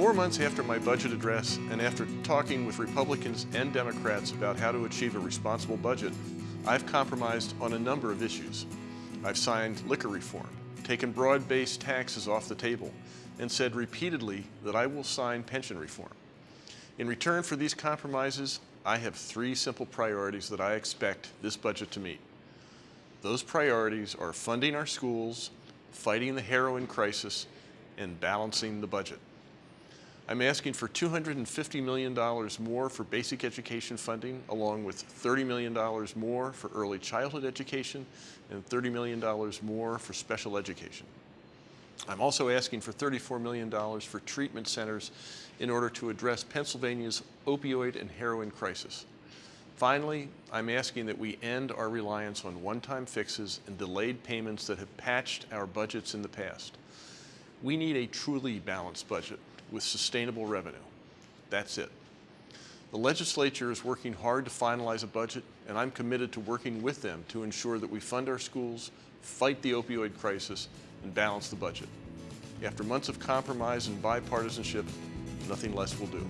Four months after my budget address and after talking with Republicans and Democrats about how to achieve a responsible budget, I've compromised on a number of issues. I've signed liquor reform, taken broad-based taxes off the table, and said repeatedly that I will sign pension reform. In return for these compromises, I have three simple priorities that I expect this budget to meet. Those priorities are funding our schools, fighting the heroin crisis, and balancing the budget. I'm asking for $250 million more for basic education funding, along with $30 million more for early childhood education and $30 million more for special education. I'm also asking for $34 million for treatment centers in order to address Pennsylvania's opioid and heroin crisis. Finally, I'm asking that we end our reliance on one-time fixes and delayed payments that have patched our budgets in the past. We need a truly balanced budget with sustainable revenue. That's it. The legislature is working hard to finalize a budget, and I'm committed to working with them to ensure that we fund our schools, fight the opioid crisis, and balance the budget. After months of compromise and bipartisanship, nothing less will do.